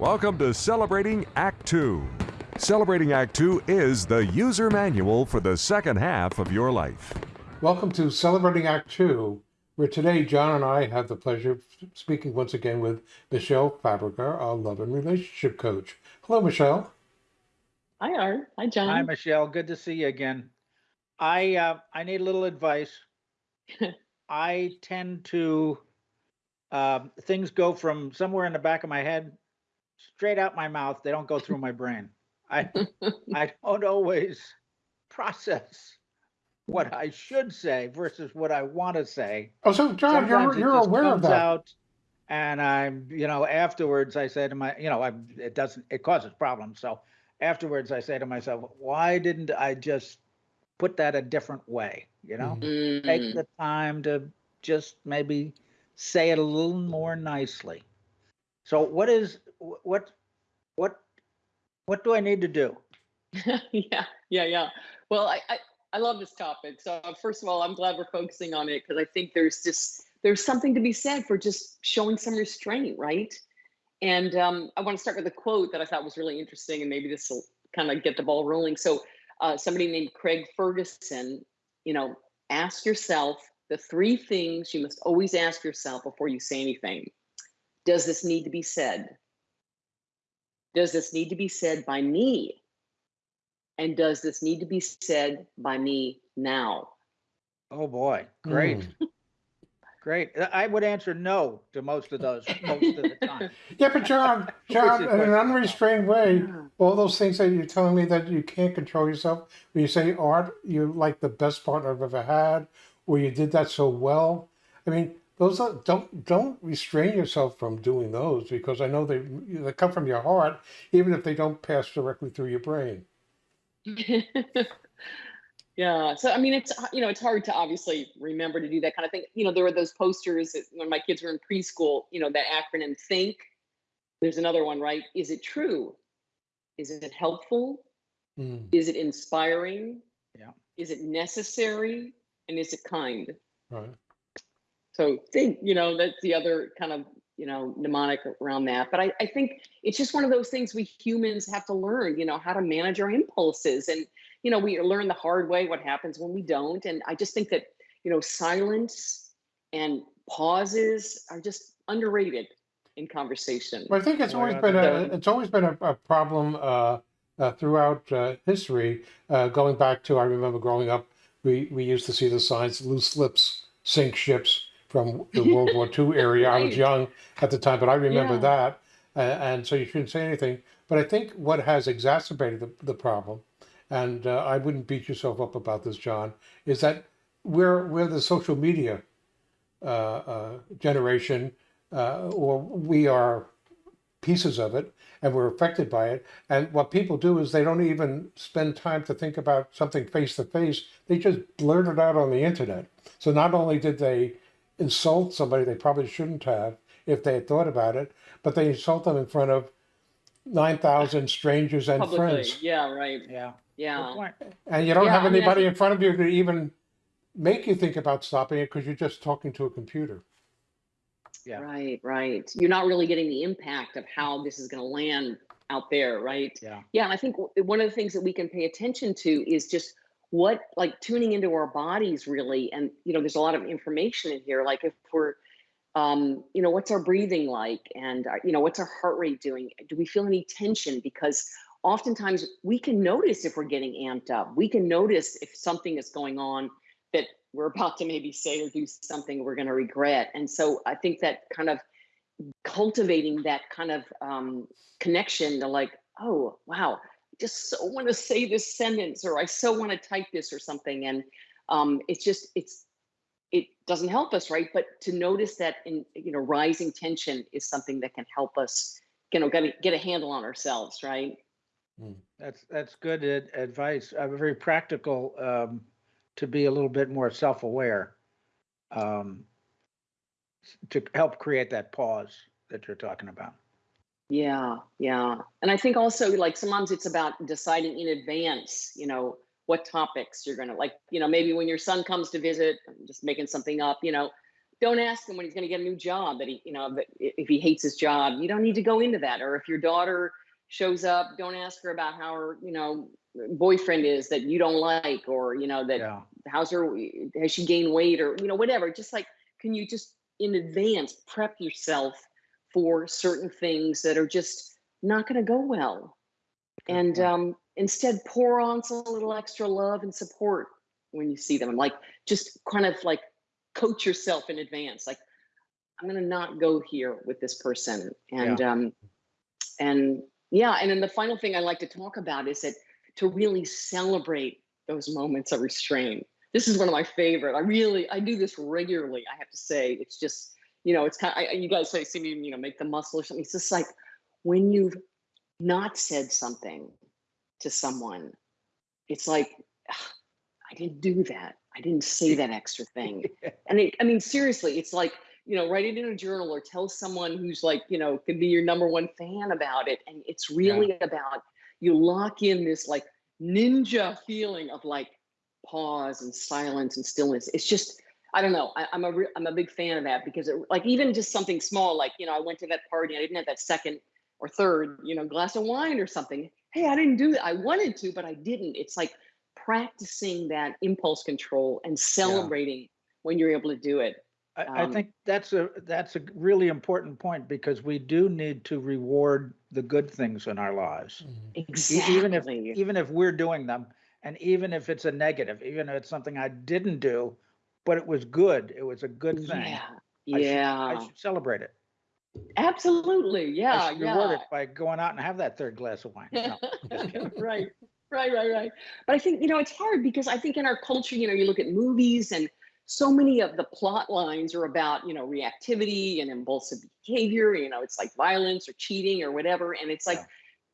Welcome to Celebrating Act Two. Celebrating Act Two is the user manual for the second half of your life. Welcome to Celebrating Act Two, where today John and I have the pleasure of speaking once again with Michelle Fabrica, our love and relationship coach. Hello, Michelle. Hi, Art. Hi, John. Hi, Michelle. Good to see you again. I uh, I need a little advice. I tend to um, things go from somewhere in the back of my head straight out my mouth. They don't go through my brain. I I don't always process what I should say versus what I want to say. Oh, so John, Sometimes you're you're just aware of that. out, and I'm you know afterwards I say to my you know I it doesn't it causes problems. So afterwards I say to myself, why didn't I just put that a different way? You know, Mhm. take Mm, the time to just maybe say it a little more nicely. So what is wh- what what what do I need to do? yeah, yeah, yeah. Well, I, I I love this topic. So first of all, I'm glad we're focusing on it because I think there's just there's something to be said for just showing some restraint, right? And um, I want to start with a quote that I thought was really interesting, and maybe this will kind of get the ball rolling. So uh, somebody named Craig Ferguson, you know, ask yourself the three things you must always ask yourself before you say anything. Does this need to be said? Does this need to be said by me? And does this need to be said by me now? Oh boy, great. Mm. Great. I would answer no to most of those most of the time. Yeah, but John, John, in an unrestrained way, all those things that you're telling me that you can't control yourself. When you say art, you're like the best partner I've ever had, or you did that so well. I mean, those are, don't don't restrain yourself from doing those because I know they they come from your heart, even if they don't pass directly through your brain. yeah. So I mean, it's you know, it's hard to obviously remember to do that kind of thing. You know, there were those posters that when my kids were in preschool. You know, that acronym THINK. There's another one, right? Is it true? Is it helpful? Mm. Is it inspiring? Yeah. Is it necessary? And is it kind? Right. So think, you know, that's the other kind of, you know, mnemonic around that. But I, I think it's just one of those things we humans have to learn, you know, how to manage our impulses. And, you know, we learn the hard way what happens when we don't. And I just think that, you know, silence and pauses are just underrated in conversation. Well, I think it's Oh, always been a it's always been a, a problem uh, uh, throughout uh, history. Uh, going back to I remember growing up, we we used to see the signs "loose lips sink ships" from the World War II area. I was young at the time, but I remember Yeah. that, uh, and so you shouldn't say anything. But I think what has exacerbated the, the problem, and uh, I wouldn't beat yourself up about this, John, is that we're we're the social media uh, uh, generation, uh, or we are pieces of it and we're affected by it. And what people do is they don't even spend time to think about something face to face. They just blurt it out on the internet. So not only did they insult somebody they probably shouldn't have if they had thought about it, but they insult them in front of 9,000 strangers and Publicly. friends. Yeah, right. Yeah. Yeah. And you don't Yeah, have I mean, anybody in front of you to even make you think about stopping it because you're just talking to a computer. Yeah. Right, right. You're not really getting the impact of how this is going to land out there, right? Yeah. Yeah, and I think one of the things that we can pay attention to is just what like tuning into our bodies really and you know there's a lot of information in here like if we're um you know what's our breathing like and uh, you know what's our heart rate doing? Do we feel any tension? Because oftentimes we can notice if we're getting amped up. We can notice if something is going on that we're about to maybe say or do something we're going to regret. And so i think that kind of cultivating that kind of um, connection to like oh wow just so want to say this sentence or i so want to type this or something and um, it's just it's it doesn't help us right but to notice that in you know rising tension is something that can help us you know get a, get a handle on ourselves right That's that's good ad- advice. Uh, very practical um, to be a little bit more self-aware um, to help create that pause that you're talking about. Yeah, yeah. And I think also like sometimes it's about deciding in advance, you know, what topics you're gonna like, you know, maybe when your son comes to visit, I'm just making something up, you know, don't ask him when he's going to get a new job that he, you know, that if he hates his job, you don't need to go into that. Or if your daughter shows up, don't ask her about how her, you know, boyfriend is that you don't like, or you know that Yeah. how's her has she gained weight or you know whatever just like can you just in advance prep yourself for certain things that are just not going to go well. Good and um, instead pour on some little extra love and support when you see them like just kind of like coach yourself in advance like i'm going to not go here with this person and um and yeah and then the final thing i like to talk about is that to really celebrate those moments of restraint. This is one of my favorite i really i do this regularly i have to say it's just you know it's kind of I, you guys say see me you know make the muscle or something. It's just like when you've not said something to someone it's like "Ah, i didn't do that. I didn't say that extra thing. And it, i mean seriously it's like you know write it in a journal or tell someone who's like you know can be your number one fan about it. And it's really about you lock in this like ninja feeling of like pause and silence and stillness. It's just i don't know I, i'm a re- i'm a big fan of that because it like even just something small like you know i went to that party i didn't have that second or third you know glass of wine or something. Hey i didn't do that i wanted to but i didn't. It's like practicing that impulse control and celebrating when you're able to do it I, I Um, think that's a, that's a really important point because we do need to reward the good things in our lives. E- exactly Even if, even if we're doing them and even if it's a negative, even if it's something I didn't do, but it was good, it was a good thing. yeah I should- yeah I should celebrate it. absolutely Yeah. I yeah should reward yeah it by going out and have that third glass of wine. No, right right right right but i think you know it's hard because i think in our culture you know you look at movies and so many of the plot lines are about you know reactivity and impulsive behavior you know it's like violence or cheating or whatever and it's like Yeah.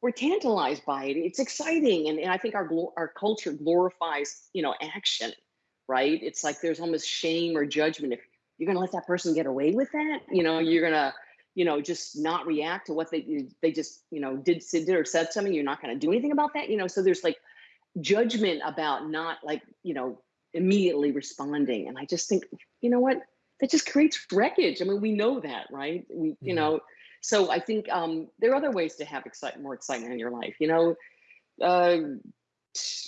we're tantalized by it it's exciting and, and i think our our culture glorifies you know action right? It's like there's almost shame or judgment if you're going to let that person get away with that you know you're going to you know just not react to what they they just you know did did or said something you're not going to do anything about that you know? So there's like judgment about not like you know immediately responding and i just think you know what? That just creates wreckage i mean we know that right? We you Mhm. know so i think um there are other ways to have excite more excitement in your life you know? Uh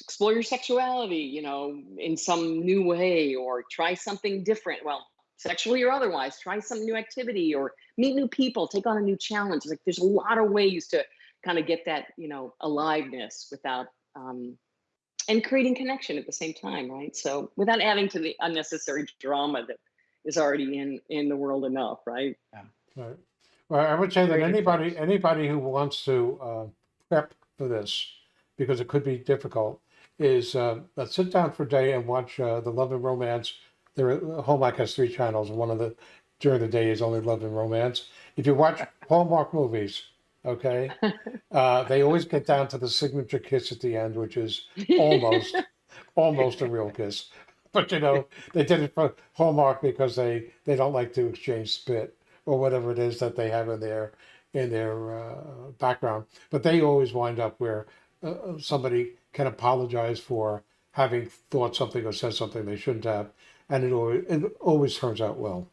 explore your sexuality you know in some new way or try something different well sexually or otherwise try some new activity or meet new people take on a new challenge like there's a lot of ways to kind of get that you know aliveness without um and creating connection at the same time right so without adding to the unnecessary drama that is already in in the world enough right Yeah. Right. Well, I would say that anybody, anybody who wants to uh, prep for this, because it could be difficult, is uh, let's sit down for a day and watch uh, the Love and Romance. There, Hallmark has three channels. One of the during the day is only Love and Romance. If you watch Hallmark movies, okay, uh, they always get down to the signature kiss at the end, which is almost almost a real kiss. But you know, they did it for Hallmark because they they don't like to exchange spit or whatever it is that they have in their in their uh, background. But they always wind up where uh, uh, somebody can apologize for having thought something or said something they shouldn't have, and it always it always turns out well.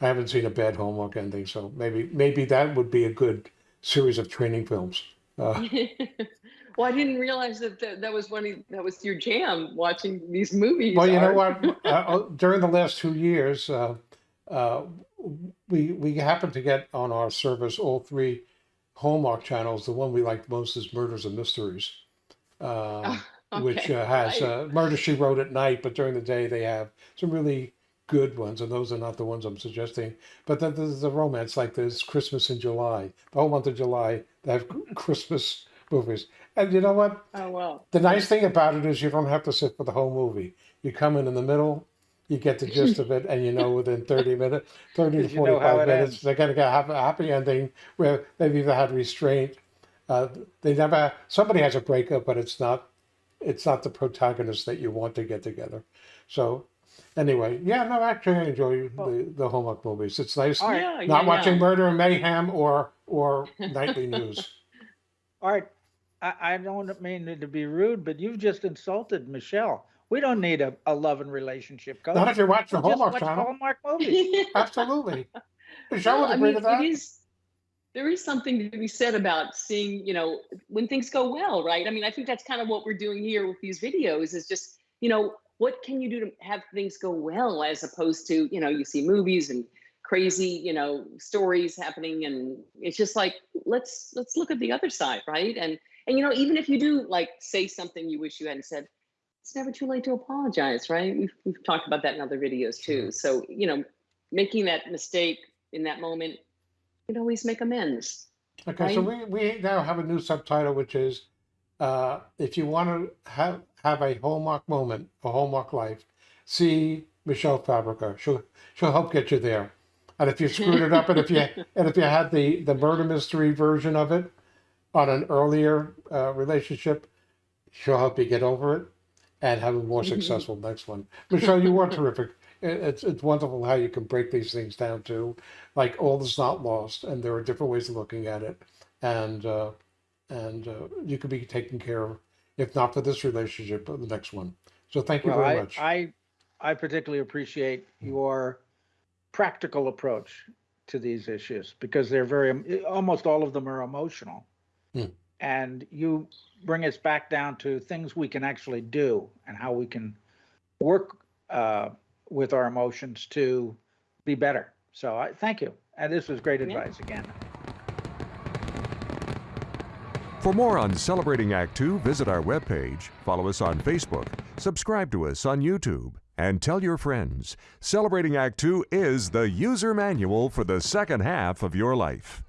I haven't seen a bad Hallmark ending, so maybe maybe that would be a good series of training films. Uh, well i didn't realize that that, that was one of, that was your jam watching these movies Well, you know what? Uh, uh, during the last two years, uh, uh, we we happened to get on our service all three Hallmark channels. The one we liked most is Murders and Mysteries, uh, which Okay, uh, has uh, Murder She Wrote at night, but during the day they have some really good ones, and those are not the ones I'm suggesting. But then there's the romance, like there's Christmas in July, the whole month of July. They have Christmas movies, and you know what? oh well The nice thing about it is you don't have to sit for the whole movie. You come in in the middle, you get the gist of it, and you know within 30 minutes, 30 to you know how 45 it minutes, ends. they're going to get a happy, happy ending where they've either had restraint. Uh, they never, somebody has a breakup, but it's not, it's not the protagonist that you want to get together. So anyway, yeah, no, actually I enjoy the, the Hallmark movies. It's nice All right. yeah, not yeah, watching yeah. murder and mayhem or, or nightly news. All right, I, I don't mean to be rude, but you've just insulted Michelle. We don't need a, a love and relationship coach. Not if you're watching the We'll just Hallmark watch Channel. Hallmark movies. Absolutely. Michelle would Well, I agree mean, to that. It is, there is something to be said about seeing, you know, when things go well, right? I mean, I think that's kind of what we're doing here with these videos is just, you know, what can you do to have things go well as opposed to, you know, you see movies and crazy, you know, stories happening and it's just like let's let's look at the other side, right? And and you know, even if you do like say something you wish you hadn't said, it's never too late to apologize, right? We've we've talked about that in other videos too. So, you know, making that mistake in that moment, you can always make amends. Okay, so we, we now have a new subtitle, which is uh, if you want to have have a hallmark moment, a hallmark life, see Michelle Fabrica. She'll she'll help get you there. And if you screwed it up, and if you and if you had the the murder mystery version of it on an earlier uh, relationship, she'll help you get over it and have a more successful next one. Michelle, you were terrific. It's it's wonderful how you can break these things down to like all is not lost, and there are different ways of looking at it, and uh, and uh, you could be taken care of if not for this relationship, but the next one. So thank you Well, very I, much. I, I particularly appreciate your practical approach to these issues because they're very, almost all of them are emotional. Hmm. And you bring us back down to things we can actually do and how we can work uh, with our emotions to be better. So I thank you. And this was great Yeah. advice again. For more on Celebrating Act Two, visit our webpage, follow us on Facebook, subscribe to us on YouTube, and tell your friends. Celebrating Act Two is the user manual for the second half of your life.